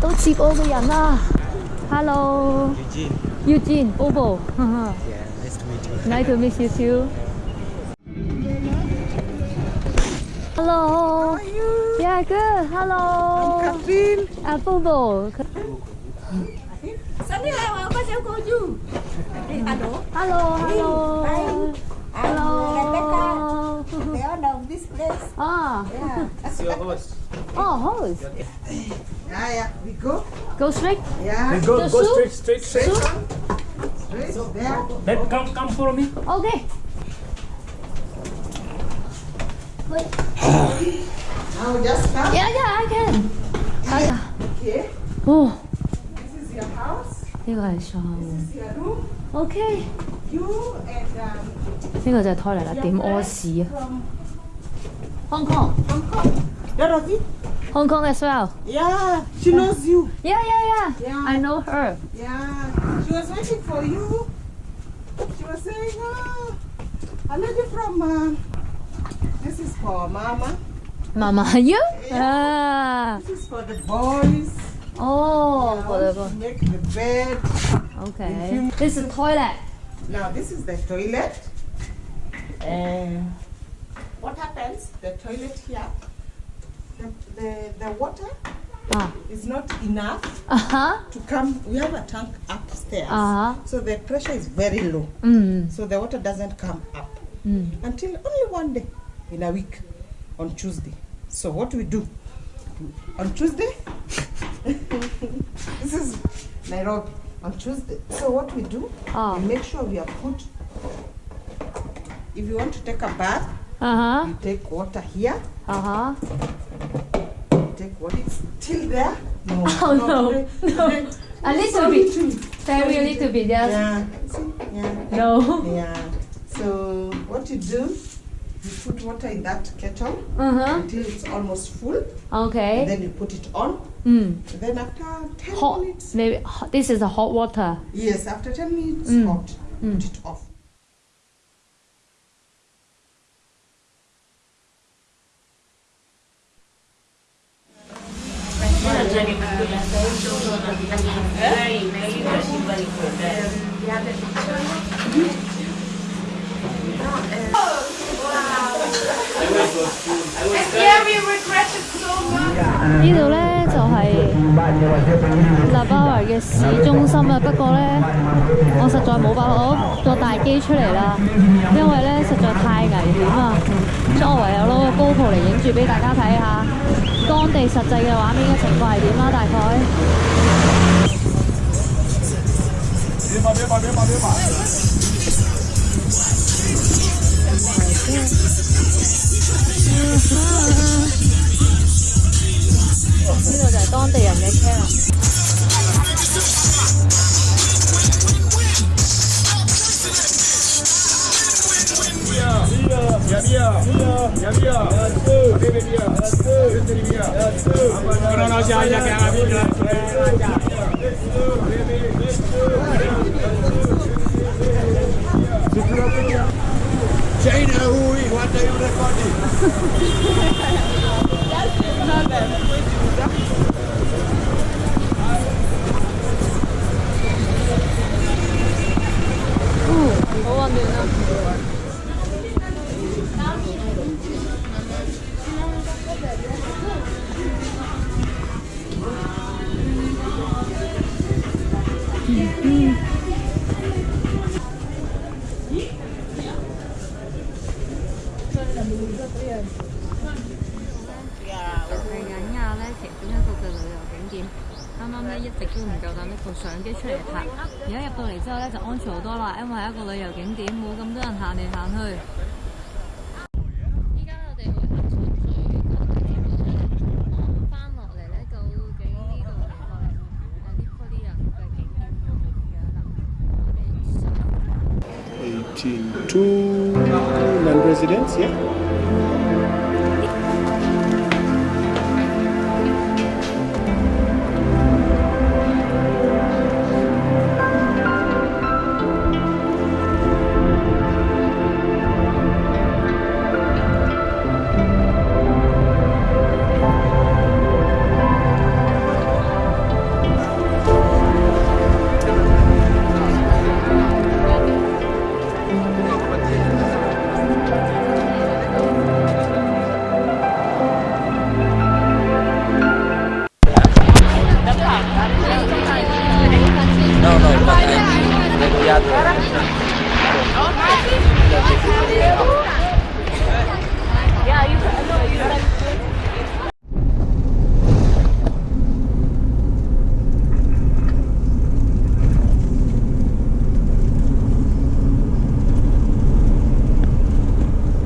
到接我嘅人啦，Hello。 Eugene. Eugene, Bobo. Yeah, nice to meet you. nice to meet you too. Hello. How are you? Yeah, good. Hello. Catherine. À, Bobo. Sunny là có cháu cô chú. Alo. Hello, hello. I'm Rebecca. Hello. They all know this place. Ah, Yeah. It's your host. oh, host. Yeah, yeah. We go. Go straight. Yeah. Go, The go soup? straight, straight, straight. Right there. Then come, come follow me. Okay. Now just come. Yeah, yeah, I can. Ah, Okay. oh, This is your house. 呢個係上。 This is your room. OK， You and um, 呢個就係胎嚟啦，點屙屎啊 from ？Hong Kong。 Hong Kong. Dorothy? Hong Kong as well. Yeah. She knows you. Yeah, yeah, yeah. Yeah. I know her. Yeah. She was waiting for you. She was saying, oh, a lady from, uh, this is for Mama. Mama, you? Ah. This is for the boys. Oh, How whatever. to make the bed. Okay. This is toilet. Now this is the toilet. And what happens? The toilet here, the, the, the water Ah. is not enough Uh huh. to come. We have a tank upstairs. Uh-huh. So the pressure is very low. Mm. So the water doesn't come up Mm. until only one day in a week on Tuesday. So what we do on Tuesday? this is Nairobi on Tuesday. So what we do? Ah. We make sure we have put. If you want to take a bath, Uh huh. you take water here. Uh huh. You take what is still there. No. Oh, no. today- No. today- A little bit. Very little bit, yes. Yeah. See? Yeah. No. Yeah. So what you do, you put water in that kettle Uh huh. until it's almost full. Okay. Then you put it on. Mm. Then after 10 Hot. minutes. Maybe hot. this is the hot water. Yes, after 10 minutes, Mm. hot. Mm. Put it off. Yeah, we regretted so much. 呢度呢就係立巴維嘅市中心啊，不過呢，我實 在冇辦法攞個大機出嚟啦，因為呢實在太危險啊，所以我唯有攞個 GoPro 嚟影住俾大家睇下當地實際嘅畫面嘅情況係點啦，大概。呢個就係當地人嘅 Ya, ya, ya, ya, ya, ya, ya, ya, ya, ya, ya, ya, ya, ya, ya, 係緊亞咧其中一個嘅旅遊景點，啱啱咧一直都唔夠膽拎部相機出嚟拍，而家入到嚟之後咧就安全好多啦，因為係一個旅遊景點，冇咁多人行嚟行去。 上18 two non-residents, yeah?